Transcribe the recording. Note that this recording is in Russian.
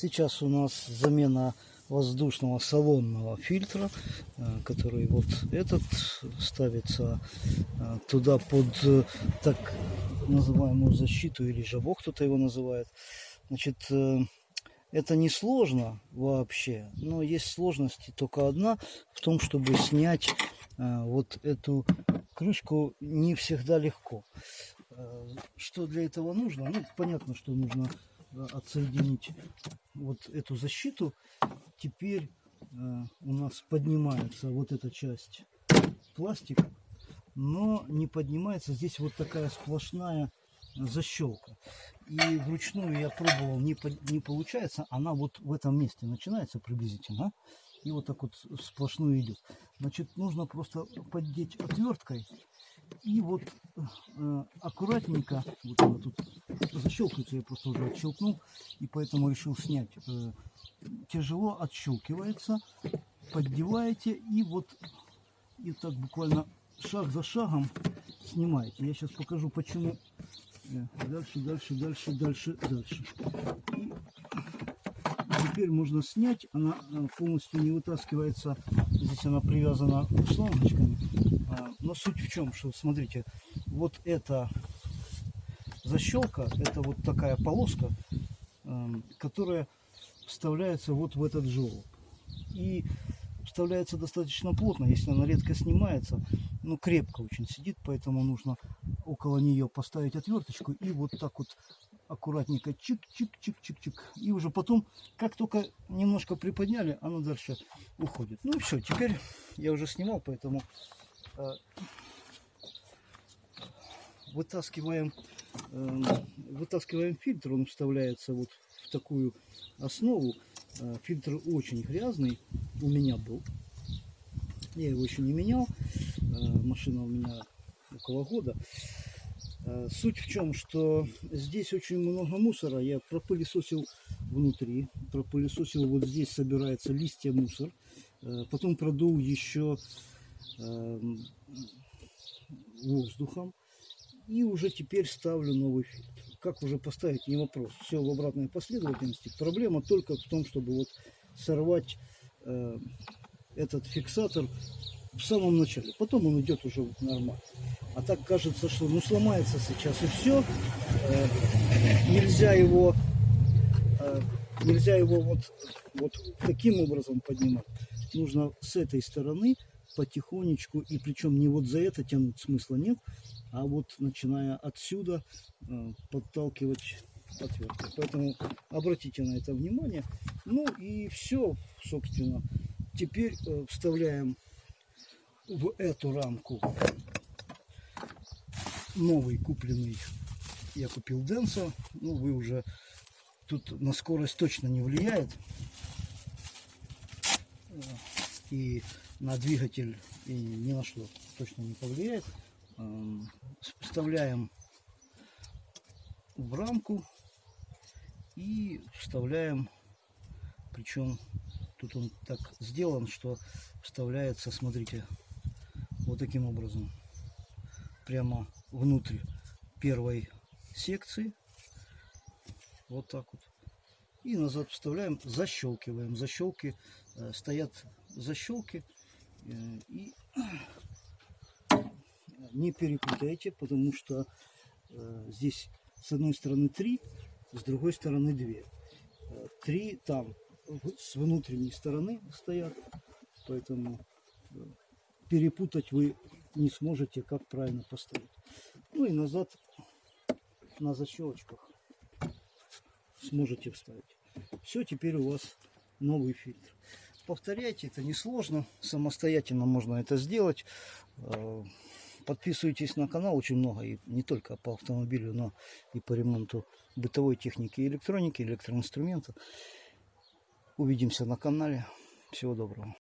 Сейчас у нас замена воздушного салонного фильтра, э, который вот этот ставится э, туда под э, так называемую защиту или жабок кто-то его называет. Значит, это не сложно вообще, но есть сложность только одна в том, чтобы снять вот эту крышку не всегда легко. Что для этого нужно? Ну, понятно, что нужно отсоединить вот эту защиту. Теперь э, у нас поднимается вот эта часть пластика, но не поднимается здесь вот такая сплошная защелка. И вручную я пробовал, не, не получается, она вот в этом месте начинается приблизительно, и вот так вот сплошную идет. Значит, нужно просто поддеть отверткой и вот э, аккуратненько, вот она тут защелкивается, я просто уже отщелкнул, и поэтому решил снять. Э, тяжело отщелкивается, поддеваете и вот и так буквально шаг за шагом снимаете. Я сейчас покажу почему. Э, дальше, дальше, дальше, дальше, дальше. И теперь можно снять. Она э, полностью не вытаскивается. Здесь она привязана шлангочками. А, но суть в чем, что смотрите, вот эта защелка, это вот такая полоска, эм, которая вставляется вот в этот желоб. И вставляется достаточно плотно, если она редко снимается, но крепко очень сидит, поэтому нужно около нее поставить отверточку и вот так вот аккуратненько чик-чик-чик-чик-чик. И уже потом, как только немножко приподняли, она дальше уходит. Ну и все, теперь я уже снимал, поэтому вытаскиваем, э, вытаскиваем фильтр, он вставляется вот в такую основу. Э, фильтр очень грязный, у меня был. Я его еще не менял. Э, машина у меня около года. Э, суть в чем, что здесь очень много мусора. Я пропылесосил внутри, пропылесосил вот здесь собирается листья мусор. Потом продул еще воздухом. И уже теперь ставлю новый фильтр. Как уже поставить, не вопрос. Все в обратной последовательности. Проблема только в том, чтобы вот сорвать э, этот фиксатор в самом начале. Потом он идет уже нормально. А так кажется, что ну сломается сейчас и все. Э, нельзя его э, нельзя его вот, вот таким образом поднимать. Нужно с этой стороны потихонечку, и причем не вот за это тянуть смысла нет, а вот начиная отсюда э, подталкивать отверткой. Поэтому обратите на это внимание. Ну и все, собственно. Теперь э, вставляем в эту рамку новый купленный. Я купил Денса. Ну, вы уже тут на скорость точно не влияет. И на двигатель и ни на что точно не повлияет. Эм, вставляем в рамку и вставляем, причем тут он так сделан, что вставляется, смотрите, вот таким образом, прямо внутрь первой секции, вот так вот, и назад вставляем, защелкиваем, защелки, э, стоят защелки, и не перепутайте, потому что э, здесь с одной стороны 3, с другой стороны 2. Э, 3 там с внутренней стороны стоят, поэтому э, перепутать вы не сможете, как правильно поставить. Ну и назад на защелочках сможете вставить. Все, теперь у вас новый фильтр. Повторяйте, это несложно, самостоятельно можно это сделать. Э, Подписывайтесь на канал, очень много, и не только по автомобилю, но и по ремонту бытовой техники электроники, электроинструмента. Увидимся на канале. Всего доброго.